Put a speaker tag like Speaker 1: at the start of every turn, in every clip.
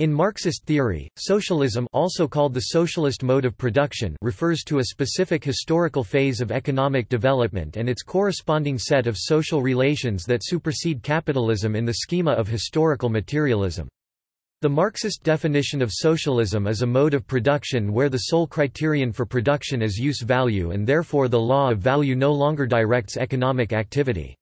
Speaker 1: In Marxist theory, socialism also called the socialist mode of production refers to a specific historical phase of economic development and its corresponding set of social relations that supersede capitalism in the schema of historical materialism. The Marxist definition of socialism is a mode of production where the sole criterion for production is use value and therefore the law of value no longer directs economic activity.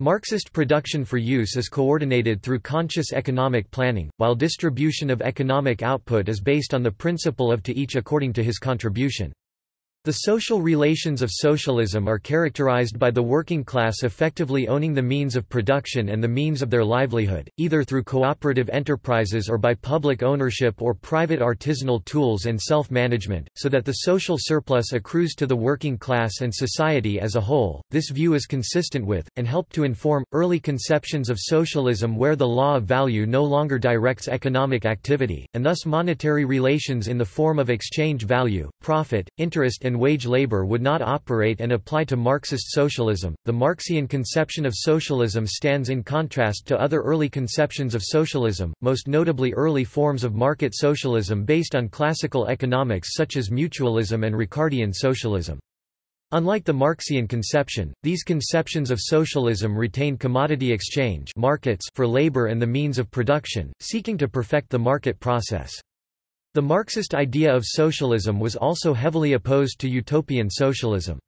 Speaker 1: Marxist production for use is coordinated through conscious economic planning, while distribution of economic output is based on the principle of to each according to his contribution. The social relations of socialism are characterized by the working class effectively owning the means of production and the means of their livelihood, either through cooperative enterprises or by public ownership or private artisanal tools and self-management, so that the social surplus accrues to the working class and society as a whole. This view is consistent with, and helped to inform, early conceptions of socialism where the law of value no longer directs economic activity, and thus monetary relations in the form of exchange value, profit, interest and wage labor would not operate and apply to Marxist socialism. The Marxian conception of socialism stands in contrast to other early conceptions of socialism, most notably early forms of market socialism based on classical economics such as mutualism and Ricardian socialism. Unlike the Marxian conception, these conceptions of socialism retain commodity exchange markets for labor and the means of production, seeking to perfect the market process. The Marxist idea of socialism was also heavily opposed to utopian socialism.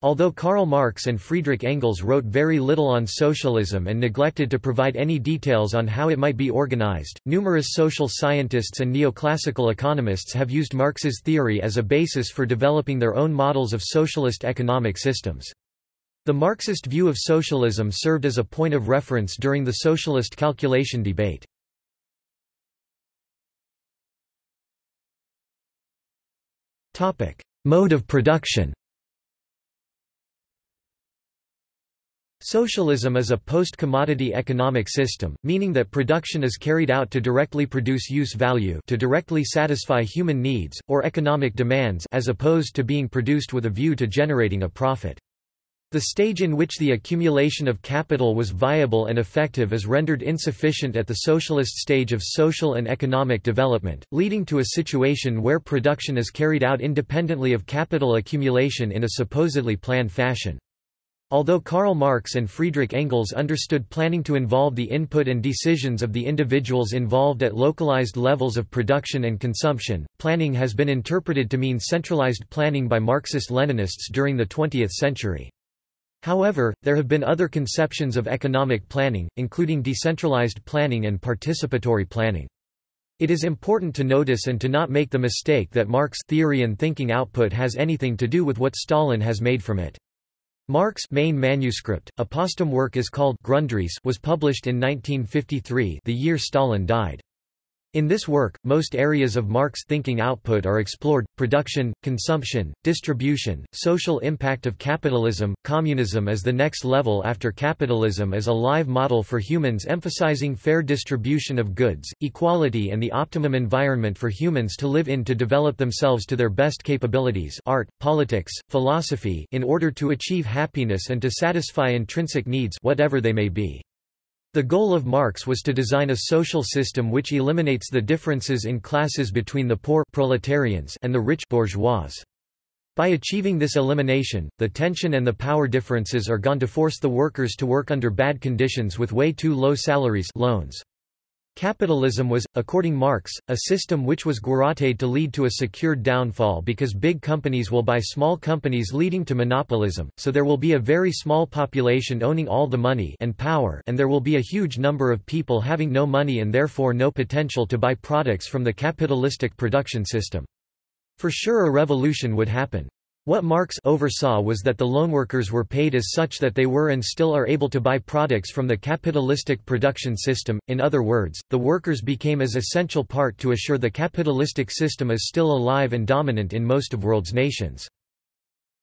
Speaker 1: Although Karl Marx and Friedrich Engels wrote very little on socialism and neglected to provide any details on how it might be organized, numerous social scientists and neoclassical economists have used Marx's theory as a basis for developing their own models of socialist economic systems. The Marxist view of socialism served as a point of reference during the socialist calculation debate. Mode of production Socialism is a post-commodity economic system, meaning that production is carried out to directly produce use value to directly satisfy human needs, or economic demands as opposed to being produced with a view to generating a profit. The stage in which the accumulation of capital was viable and effective is rendered insufficient at the socialist stage of social and economic development, leading to a situation where production is carried out independently of capital accumulation in a supposedly planned fashion. Although Karl Marx and Friedrich Engels understood planning to involve the input and decisions of the individuals involved at localized levels of production and consumption, planning has been interpreted to mean centralized planning by Marxist-Leninists during the 20th century. However, there have been other conceptions of economic planning, including decentralized planning and participatory planning. It is important to notice and to not make the mistake that Marx theory and thinking output has anything to do with what Stalin has made from it. Marx main manuscript, a posthum work is called Grundrisse was published in 1953 the year Stalin died. In this work, most areas of Marx thinking output are explored, production, consumption, distribution, social impact of capitalism, communism as the next level after capitalism as a live model for humans emphasizing fair distribution of goods, equality and the optimum environment for humans to live in to develop themselves to their best capabilities art, politics, philosophy in order to achieve happiness and to satisfy intrinsic needs whatever they may be. The goal of Marx was to design a social system which eliminates the differences in classes between the poor proletarians and the rich bourgeois. By achieving this elimination, the tension and the power differences are gone to force the workers to work under bad conditions with way too low salaries loans. Capitalism was, according Marx, a system which was garroted to lead to a secured downfall because big companies will buy small companies leading to monopolism, so there will be a very small population owning all the money and power and there will be a huge number of people having no money and therefore no potential to buy products from the capitalistic production system. For sure a revolution would happen. What Marx oversaw was that the loanworkers were paid as such that they were and still are able to buy products from the capitalistic production system, in other words, the workers became as essential part to assure the capitalistic system is still alive and dominant in most of world's nations.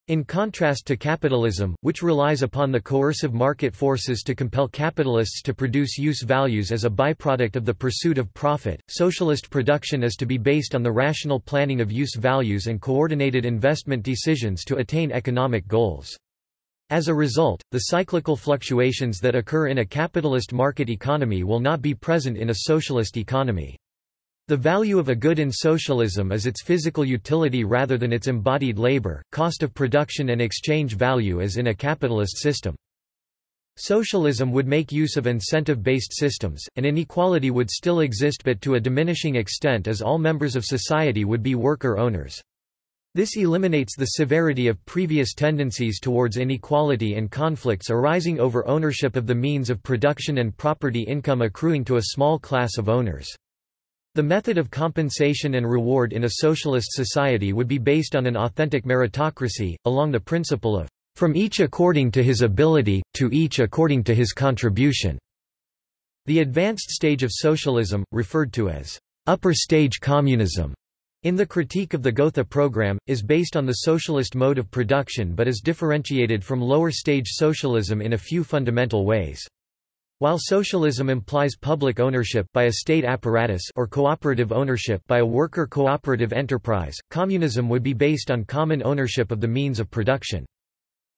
Speaker 1: In contrast to capitalism, which relies upon the coercive market forces to compel capitalists to produce use values as a byproduct of the pursuit of profit, socialist production is to be based on the rational planning of use values and coordinated investment decisions to attain economic goals. As a result, the cyclical fluctuations that occur in a capitalist market economy will not be present in a socialist economy. The value of a good in socialism is its physical utility rather than its embodied labor, cost of production and exchange value as in a capitalist system. Socialism would make use of incentive-based systems, and inequality would still exist but to a diminishing extent as all members of society would be worker owners. This eliminates the severity of previous tendencies towards inequality and conflicts arising over ownership of the means of production and property income accruing to a small class of owners. The method of compensation and reward in a socialist society would be based on an authentic meritocracy, along the principle of, "...from each according to his ability, to each according to his contribution." The advanced stage of socialism, referred to as, "...upper stage communism." In the critique of the Gotha program, is based on the socialist mode of production but is differentiated from lower-stage socialism in a few fundamental ways. While socialism implies public ownership by a state apparatus or cooperative ownership by a worker cooperative enterprise, communism would be based on common ownership of the means of production.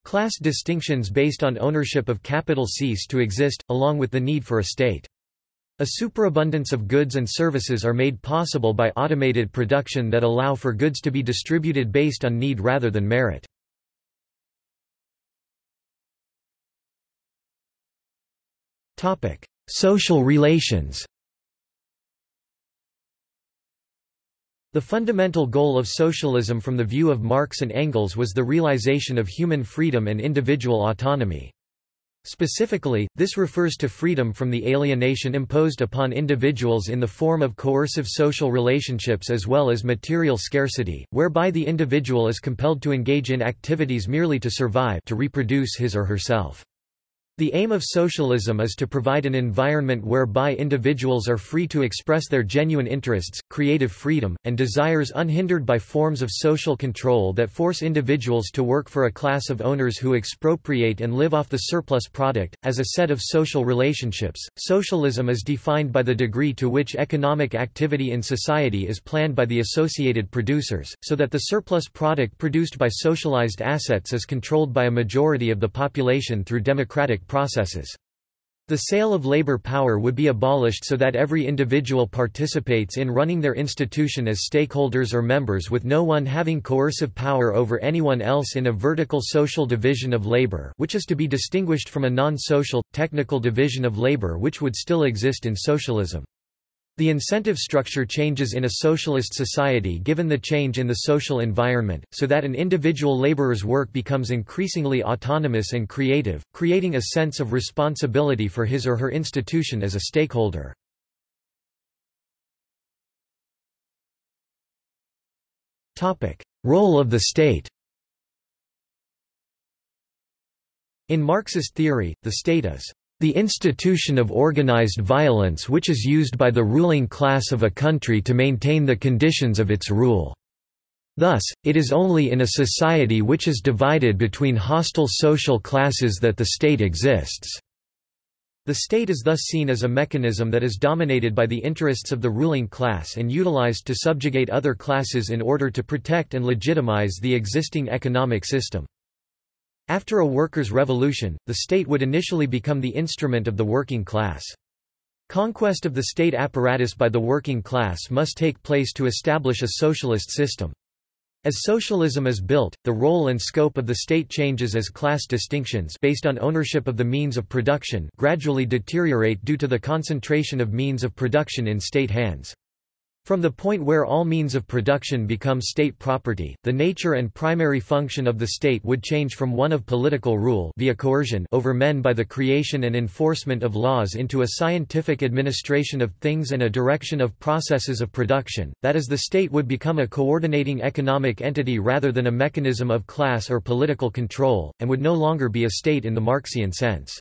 Speaker 1: Class distinctions based on ownership of capital cease to exist, along with the need for a state. A superabundance of goods and services are made possible by automated production that allow for goods to be distributed based on need rather than merit. Social relations The fundamental goal of socialism from the view of Marx and Engels was the realization of human freedom and individual autonomy. Specifically, this refers to freedom from the alienation imposed upon individuals in the form of coercive social relationships as well as material scarcity, whereby the individual is compelled to engage in activities merely to survive to reproduce his or herself. The aim of socialism is to provide an environment whereby individuals are free to express their genuine interests, creative freedom, and desires unhindered by forms of social control that force individuals to work for a class of owners who expropriate and live off the surplus product. As a set of social relationships, socialism is defined by the degree to which economic activity in society is planned by the associated producers, so that the surplus product produced by socialized assets is controlled by a majority of the population through democratic processes. The sale of labor power would be abolished so that every individual participates in running their institution as stakeholders or members with no one having coercive power over anyone else in a vertical social division of labor which is to be distinguished from a non-social, technical division of labor which would still exist in socialism. The incentive structure changes in a socialist society given the change in the social environment, so that an individual laborer's work becomes increasingly autonomous and creative, creating a sense of responsibility for his or her institution as a stakeholder. Role of the state In Marxist theory, the state is the institution of organized violence which is used by the ruling class of a country to maintain the conditions of its rule. Thus, it is only in a society which is divided between hostile social classes that the state exists. The state is thus seen as a mechanism that is dominated by the interests of the ruling class and utilized to subjugate other classes in order to protect and legitimize the existing economic system. After a workers' revolution, the state would initially become the instrument of the working class. Conquest of the state apparatus by the working class must take place to establish a socialist system. As socialism is built, the role and scope of the state changes as class distinctions based on ownership of the means of production gradually deteriorate due to the concentration of means of production in state hands. From the point where all means of production become state property, the nature and primary function of the state would change from one of political rule via coercion over men by the creation and enforcement of laws into a scientific administration of things and a direction of processes of production, that is the state would become a coordinating economic entity rather than a mechanism of class or political control, and would no longer be a state in the Marxian sense.